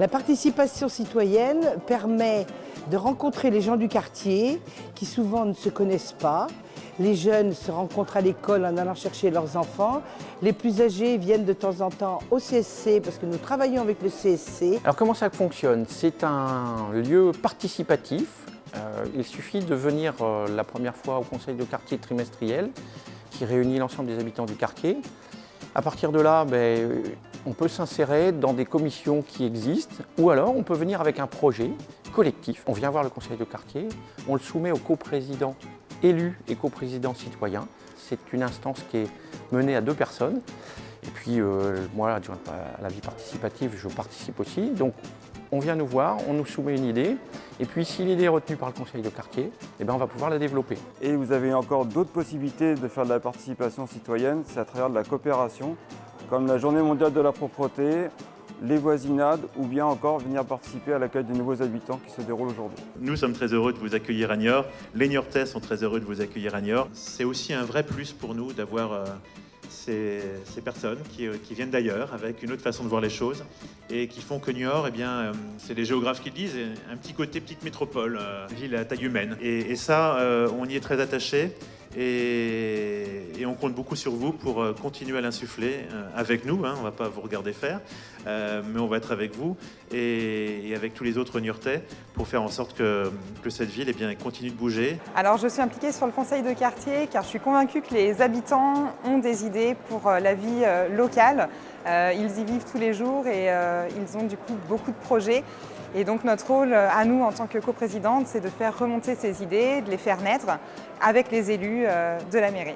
La participation citoyenne permet de rencontrer les gens du quartier qui souvent ne se connaissent pas. Les jeunes se rencontrent à l'école en allant chercher leurs enfants. Les plus âgés viennent de temps en temps au CSC parce que nous travaillons avec le CSC. Alors comment ça fonctionne? C'est un lieu participatif. Euh, il suffit de venir euh, la première fois au conseil de quartier trimestriel qui réunit l'ensemble des habitants du quartier. À partir de là, ben, on peut s'insérer dans des commissions qui existent ou alors on peut venir avec un projet collectif. On vient voir le conseil de quartier, on le soumet au coprésident élu et coprésident citoyen. C'est une instance qui est menée à deux personnes. Et puis euh, moi, adjoint à la vie participative, je participe aussi. Donc on vient nous voir, on nous soumet une idée, et puis si l'idée est retenue par le conseil de quartier, eh bien, on va pouvoir la développer. Et vous avez encore d'autres possibilités de faire de la participation citoyenne, c'est à travers de la coopération, comme la journée mondiale de la propreté, les voisinades ou bien encore venir participer à l'accueil des nouveaux habitants qui se déroulent aujourd'hui. Nous sommes très heureux de vous accueillir à Niort, les Niortais sont très heureux de vous accueillir à Niort. C'est aussi un vrai plus pour nous d'avoir euh, ces, personnes euh, qui, viennent d'ailleurs avec une autre façon de voir les choses et qui font que Niort, eh bien, euh, c'est les géographes qui le disent, un petit côté petite métropole, ville à taille humaine. Et, et ça, on y est très attaché. Et, on compte beaucoup sur vous pour euh, continuer à l'insuffler euh, avec nous. Hein, on ne va pas vous regarder faire, euh, mais on va être avec vous et, avec tous les autres Niortais pour faire en sorte que, cette ville eh bien, continue de bouger. Alors je suis impliquée sur le conseil de quartier car je suis convaincue que les habitants ont des idées pour la vie locale. Ils y vivent tous les jours et ils ont du coup beaucoup de projets. Et donc notre rôle à nous en tant que coprésidente, c'est de faire remonter ces idées, de les faire naître avec les élus euh, de la mairie.